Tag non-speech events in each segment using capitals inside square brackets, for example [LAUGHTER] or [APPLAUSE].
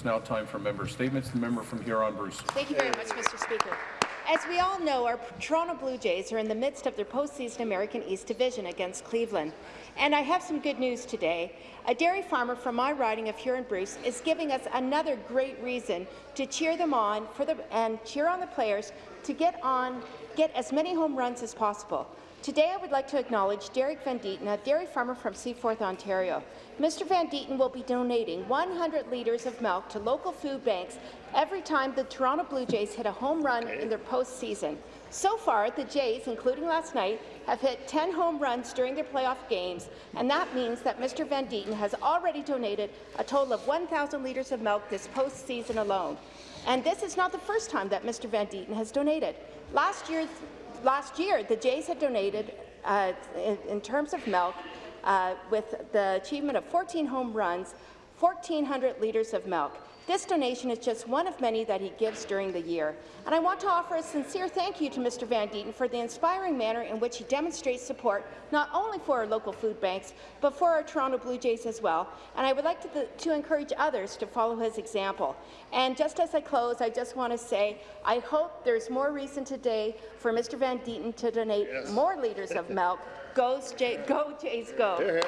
It's now time for member statements. The member from Huron-Bruce. Thank you very much, Mr. Speaker. As we all know, our Toronto Blue Jays are in the midst of their postseason American East Division against Cleveland. And I have some good news today. A dairy farmer from my riding of Huron-Bruce is giving us another great reason to cheer them on for the, and cheer on the players to get on, get as many home runs as possible. Today, I would like to acknowledge Derek Van Deeten, a dairy farmer from Seaforth, Ontario. Mr. Van Deeten will be donating 100 litres of milk to local food banks every time the Toronto Blue Jays hit a home run in their postseason. So far, the Jays, including last night, have hit 10 home runs during their playoff games, and that means that Mr. Van Deeten has already donated a total of 1,000 litres of milk this postseason alone. And this is not the first time that Mr. Van Deeten has donated. Last year's last year, the Jays had donated, uh, in, in, terms of milk, uh, with the achievement of 14 home runs, 1,400 litres of milk. This donation is just one of many that he gives during the year. And I want to offer a sincere thank you to Mr. Van Deeten for the inspiring manner in which he demonstrates support not only for our local food banks, but for our Toronto Blue Jays as well. And I would like to, to encourage others to follow his example. And just as I close, I just want to say I hope there's more reason today for Mr. Van Deeten to donate yes. more litres of milk. Goes Jay, go Jays, go.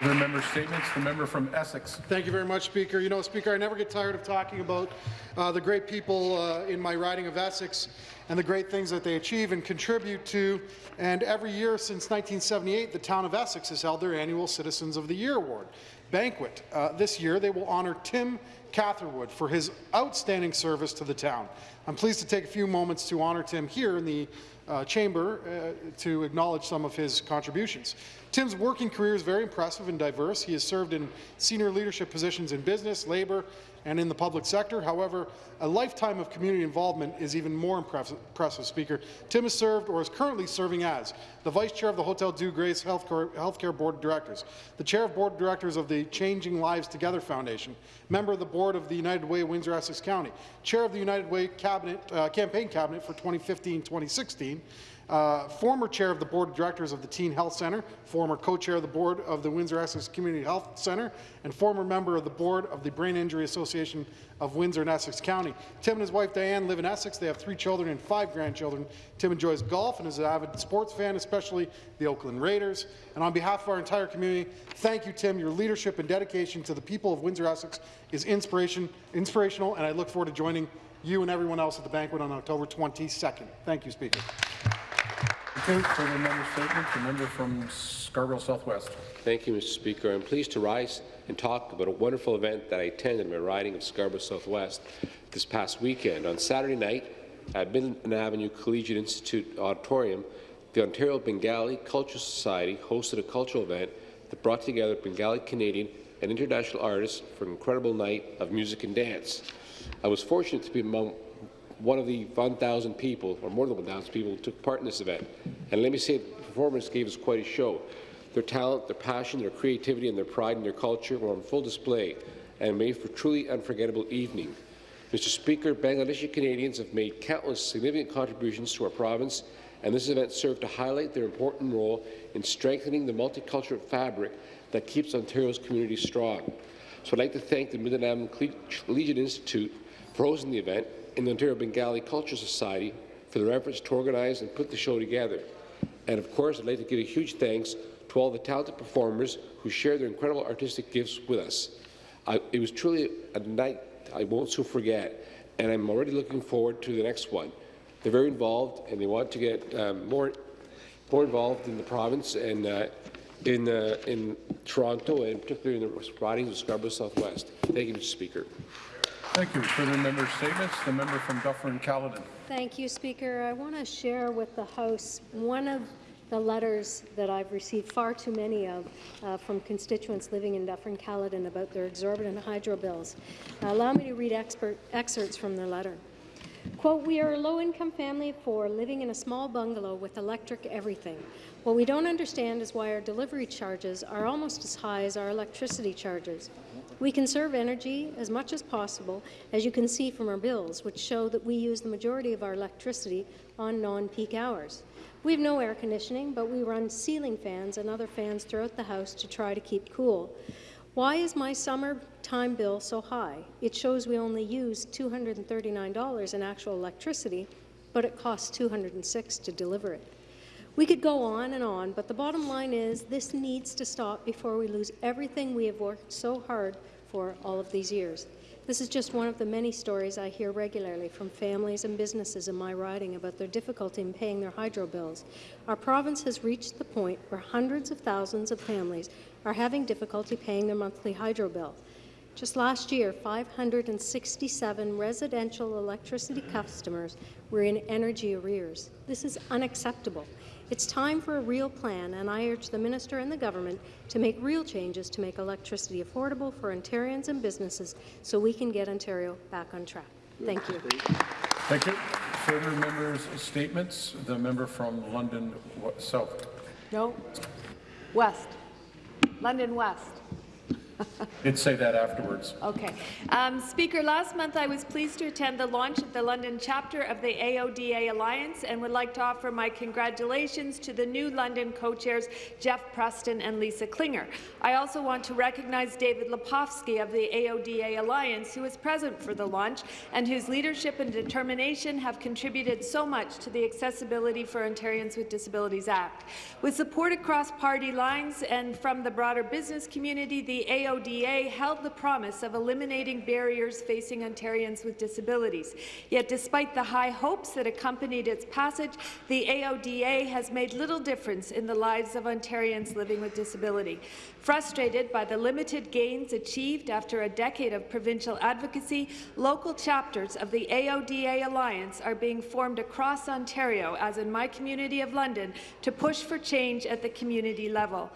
The member statements. The member from Essex. Thank you very much, Speaker. You know, Speaker, I never get tired of talking about uh, the great people uh, in my riding of Essex and the great things that they achieve and contribute to. And every year since 1978, the town of Essex has held their annual Citizens of the Year Award banquet. Uh, this year, they will honour Tim Catherwood for his outstanding service to the town. I'm pleased to take a few moments to honour Tim here in the uh, chamber uh, to acknowledge some of his contributions. Tim's working career is very impressive and diverse. He has served in senior leadership positions in business, labour, and in the public sector. However, a lifetime of community involvement is even more impressive, Speaker. Tim has served or is currently serving as the Vice Chair of the Hotel-Dieu Grace Healthcare, Board of Directors, the Chair of Board of Directors of the Changing Lives Together Foundation, member of the Board of the United Way Windsor-Essex County, Chair of the United Way Cabinet, uh, Campaign Cabinet for 2015-2016, uh, former chair of the board of directors of the Teen Health Centre, former co-chair of the board of the Windsor-Essex Community Health Centre, and former member of the board of the Brain Injury Association of Windsor and Essex County. Tim and his wife Diane live in Essex. They have three children and five grandchildren. Tim enjoys golf and is an avid sports fan, especially the Oakland Raiders. And on behalf of our entire community, thank you, Tim. Your leadership and dedication to the people of Windsor-Essex is inspiration, inspirational, and I look forward to joining you and everyone else at the banquet on October 22nd. Thank you, Speaker. Okay, further member statement. The member from Scarborough Southwest. Thank you, Mr. Speaker. I'm pleased to rise and talk about a wonderful event that I attended in my riding of Scarborough Southwest this past weekend. On Saturday night at Midland Avenue Collegiate Institute Auditorium, the Ontario Bengali Cultural Society hosted a cultural event that brought together Bengali Canadian and international artists for an incredible night of music and dance. I was fortunate to be among one of the 1,000 people, or more than 1,000 people, took part in this event. And let me say, the performers gave us quite a show. Their talent, their passion, their creativity, and their pride in their culture were on full display and made for a truly unforgettable evening. Mr. Speaker, Bangladeshi Canadians have made countless significant contributions to our province, and this event served to highlight their important role in strengthening the multicultural fabric that keeps Ontario's communities strong. So I'd like to thank the Midland Collegiate Institute for hosting the event the Ontario Bengali Culture Society for their efforts to organize and put the show together. And of course, I'd like to give a huge thanks to all the talented performers who shared their incredible artistic gifts with us. I, it was truly a night I won't soon forget, and I'm already looking forward to the next one. They're very involved, and they want to get um, more, more involved in the province and uh, in, uh, in Toronto, and particularly in the ridings of Scarborough Southwest. Thank you, Mr. Speaker. Thank you. Further member statements. The member from Dufferin-Caledon. Thank you, Speaker. I want to share with the House one of the letters that I've received far too many of uh, from constituents living in Dufferin-Caledon about their exorbitant hydro bills. Uh, allow me to read expert, excerpts from their letter. Quote, we are a low-income family of four living in a small bungalow with electric everything. What we don't understand is why our delivery charges are almost as high as our electricity charges. We conserve energy as much as possible, as you can see from our bills, which show that we use the majority of our electricity on non-peak hours. We have no air conditioning, but we run ceiling fans and other fans throughout the house to try to keep cool. Why is my summer time bill so high? It shows we only use $239 in actual electricity, but it costs 206 to deliver it. We could go on and on, but the bottom line is this needs to stop before we lose everything we have worked so hard for all of these years. This is just one of the many stories I hear regularly from families and businesses in my riding about their difficulty in paying their hydro bills. Our province has reached the point where hundreds of thousands of families are having difficulty paying their monthly hydro bill. Just last year, 567 residential electricity customers were in energy arrears. This is unacceptable. It's time for a real plan, and I urge the minister and the government to make real changes to make electricity affordable for Ontarians and businesses so we can get Ontario back on track. Thank you. Thank you. Further members' statements. The member from London Wa- South. No. West. London West. [LAUGHS] Did say that afterwards. Okay. Um, Speaker, last month I was pleased to attend the launch of the London chapter of the AODA Alliance and would like to offer my congratulations to the new London co-chairs Jeff Preston and Lisa Klinger. I also want to recognize David Lepofsky of the AODA Alliance, who was present for the launch and whose leadership and determination have contributed so much to the Accessibility for Ontarians with Disabilities Act. With support across party lines and from the broader business community, the AODA held the promise of eliminating barriers facing Ontarians with disabilities. Yet despite the high hopes that accompanied its passage, the AODA has made little difference in the lives of Ontarians living with disability. Frustrated by the limited gains achieved after a decade of provincial advocacy, local chapters of the AODA Alliance are being formed across Ontario, as in my community of London, to push for change at the community level.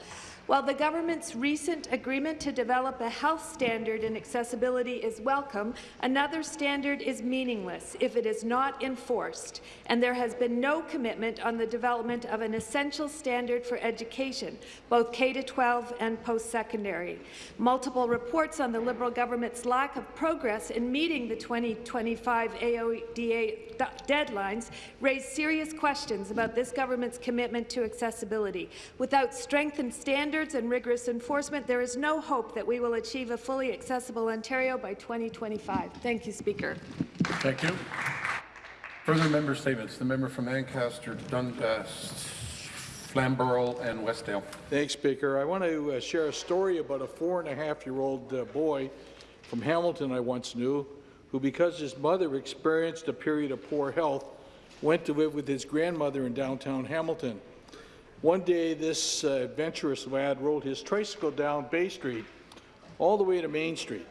While the government's recent agreement to develop a health standard in accessibility is welcome, another standard is meaningless if it is not enforced, and there has been no commitment on the development of an essential standard for education, both K-12 and post-secondary. Multiple reports on the Liberal government's lack of progress in meeting the 2025 AODA deadlines raise serious questions about this government's commitment to accessibility. Without strengthened standards and rigorous enforcement, there is no hope that we will achieve a fully accessible Ontario by 2025. Thank you, Speaker. Thank you. Further member statements. The member from Ancaster, Dundas, Flamborough, and Westdale. Thanks, Speaker. I want to uh, share a story about a four and a half year old uh, boy from Hamilton I once knew, who, because his mother experienced a period of poor health, went to live with his grandmother in downtown Hamilton. One day, this uh, adventurous lad rode his tricycle down Bay Street all the way to Main Street.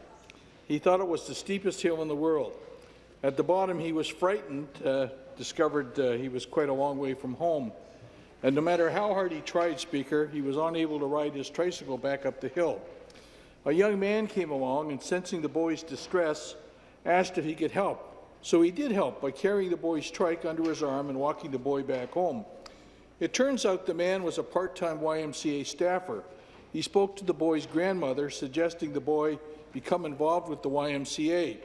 He thought it was the steepest hill in the world. At the bottom, he was frightened, uh, discovered uh, he was quite a long way from home. And no matter how hard he tried, Speaker, he was unable to ride his tricycle back up the hill. A young man came along and, sensing the boy's distress, asked if he could help. So he did help by carrying the boy's trike under his arm and walking the boy back home. It turns out the man was a part-time YMCA staffer. He spoke to the boy's grandmother, suggesting the boy become involved with the YMCA.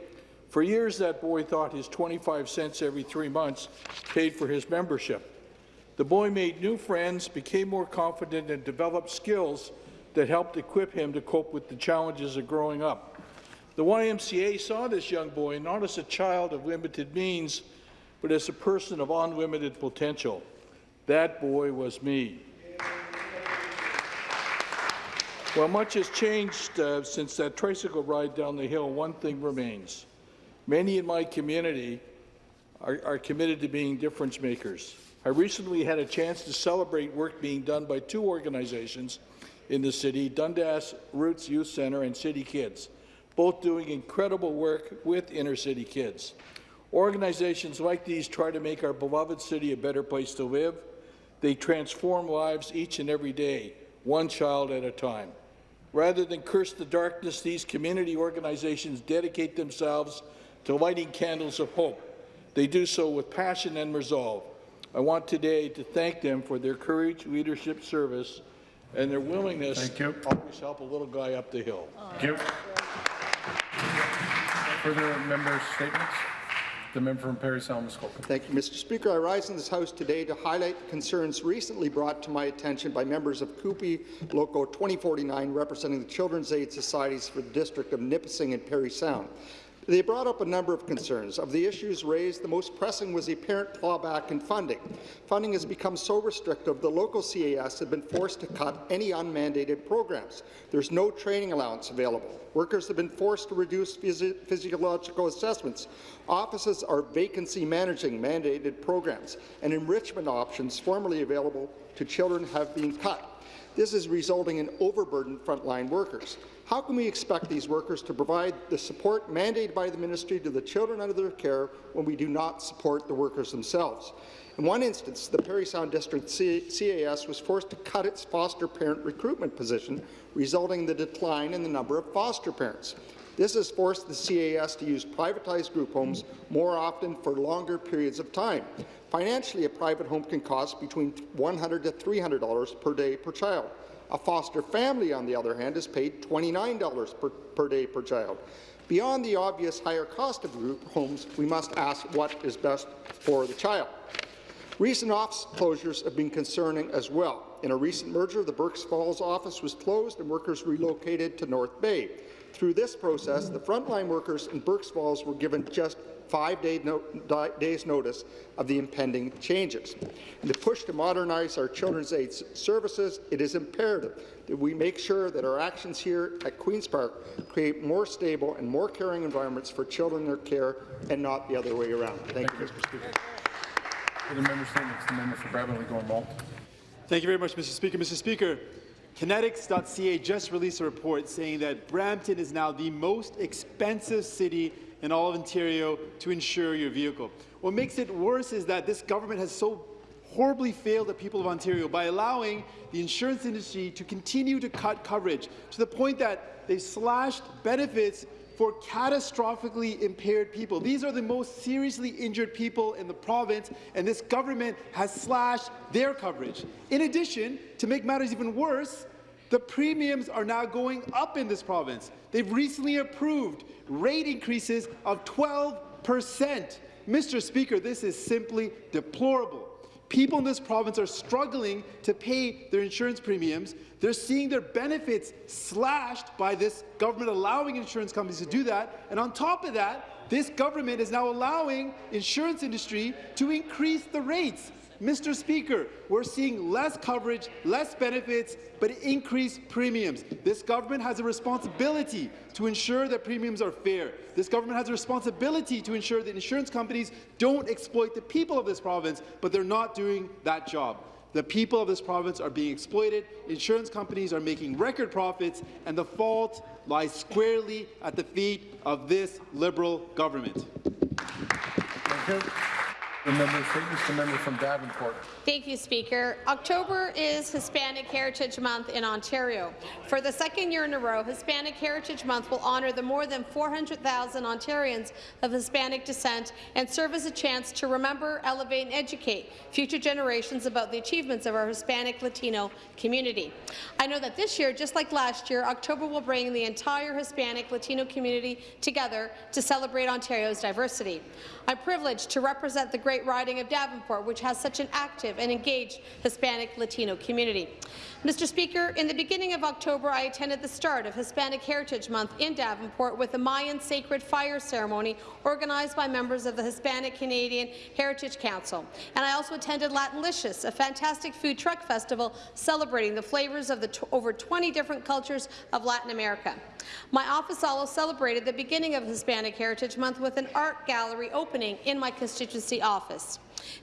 For years, that boy thought his 25 cents every three months paid for his membership. The boy made new friends, became more confident, and developed skills that helped equip him to cope with the challenges of growing up. The YMCA saw this young boy not as a child of limited means, but as a person of unlimited potential. That boy was me. While much has changed uh, since that tricycle ride down the hill, one thing remains. Many in my community are, are committed to being difference makers. I recently had a chance to celebrate work being done by two organizations in the city, Dundas Roots Youth Centre and City Kids, both doing incredible work with inner-city kids. Organizations like these try to make our beloved city a better place to live. They transform lives each and every day, one child at a time. Rather than curse the darkness, these community organizations dedicate themselves to lighting candles of hope. They do so with passion and resolve. I want today to thank them for their courage, leadership, service, and their willingness Thank you. to always help a little guy up the hill. Thank you. Further member statements. The member from. Thank you, Mr. Speaker. I rise in this House today to highlight concerns recently brought to my attention by members of CUPE Loco 2049, representing the Children's Aid Societies for the District of Nipissing and Parry Sound. They brought up a number of concerns. Of the issues raised, the most pressing was the apparent clawback in funding. Funding has become so restrictive, the local CAS have been forced to cut any unmandated programs. There's no training allowance available. Workers have been forced to reduce physi physiological assessments. Offices are vacancy managing mandated programs, and enrichment options formerly available to children have been cut. This is resulting in overburdened frontline workers. How can we expect these workers to provide the support mandated by the ministry to the children under their care when we do not support the workers themselves? In one instance, the Parry Sound District CAS was forced to cut its foster parent recruitment position, resulting in the decline in the number of foster parents. This has forced the CAS to use privatized group homes more often for longer periods of time. Financially, a private home can cost between 100 to $300 per day per child. A foster family, on the other hand, is paid $29 per, per day per child. Beyond the obvious higher cost of group homes, we must ask what is best for the child. Recent office closures have been concerning as well. In a recent merger, the Burk's Falls office was closed and workers relocated to North Bay. Through this process, the frontline workers in Burk's Falls were given just five day no days notice of the impending changes. In the push to modernize our children's aid services, it is imperative that we make sure that our actions here at Queen's Park create more stable and more caring environments for children in their care and not the other way around. Thank, Thank you, Mr. Speaker. Further member statements. The member for Bramalea-Gore-Malton. Thank you very much, Mr. Speaker. Mr. Speaker, Kanetix.ca just released a report saying that Brampton is now the most expensive city in all of Ontario to insure your vehicle. What makes it worse is that this government has so horribly failed the people of Ontario by allowing the insurance industry to continue to cut coverage to the point that they've slashed benefits for catastrophically impaired people. These are the most seriously injured people in the province, and this government has slashed their coverage. In addition, to make matters even worse, the premiums are now going up in this province. They've recently approved rate increases of 12 percent. Mr. Speaker, this is simply deplorable. People in this province are struggling to pay their insurance premiums. They're seeing their benefits slashed by this government allowing insurance companies to do that. And on top of that, this government is now allowing insurance industry to increase the rates. Mr. Speaker, we're seeing less coverage, less benefits, but increased premiums. This government has a responsibility to ensure that premiums are fair. This government has a responsibility to ensure that insurance companies don't exploit the people of this province, but they're not doing that job. The people of this province are being exploited, insurance companies are making record profits, and the fault lies squarely at the feet of this Liberal government. Thank you. The member. The member from Davenport. Thank you, Speaker. October is Hispanic Heritage Month in Ontario. For the second year in a row, Hispanic Heritage Month will honour the more than 400,000 Ontarians of Hispanic descent and serve as a chance to remember, elevate and educate future generations about the achievements of our Hispanic Latino community. I know that this year, just like last year, October will bring the entire Hispanic Latino community together to celebrate Ontario's diversity. I'm privileged to represent the great riding of Davenport, which has such an active and engaged Hispanic Latino community. Mr. Speaker, in the beginning of October, I attended the start of Hispanic Heritage Month in Davenport with a Mayan sacred fire ceremony organized by members of the Hispanic Canadian Heritage Council. And I also attended Latinlicious, a fantastic food truck festival celebrating the flavors of the over 20 different cultures of Latin America. My office also celebrated the beginning of Hispanic Heritage Month with an art gallery opening in my constituency office.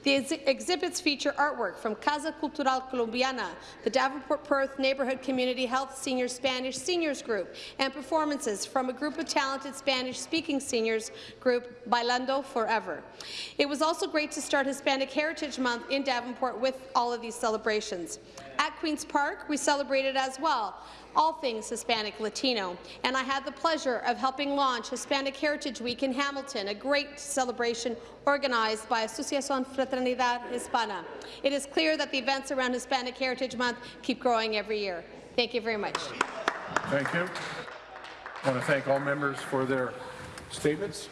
The ex exhibits feature artwork from Casa Cultural Colombiana, the Davenport Perth Neighbourhood Community Health Senior Spanish Seniors Group, and performances from a group of talented Spanish-speaking seniors group, Bailando Forever. It was also great to start Hispanic Heritage Month in Davenport with all of these celebrations. At Queen's Park, we celebrated as well all things Hispanic Latino, and I had the pleasure of helping launch Hispanic Heritage Week in Hamilton, a great celebration organized by Asociación Fraternidad Hispana. It is clear that the events around Hispanic Heritage Month keep growing every year. Thank you very much. Thank you. I want to thank all members for their statements.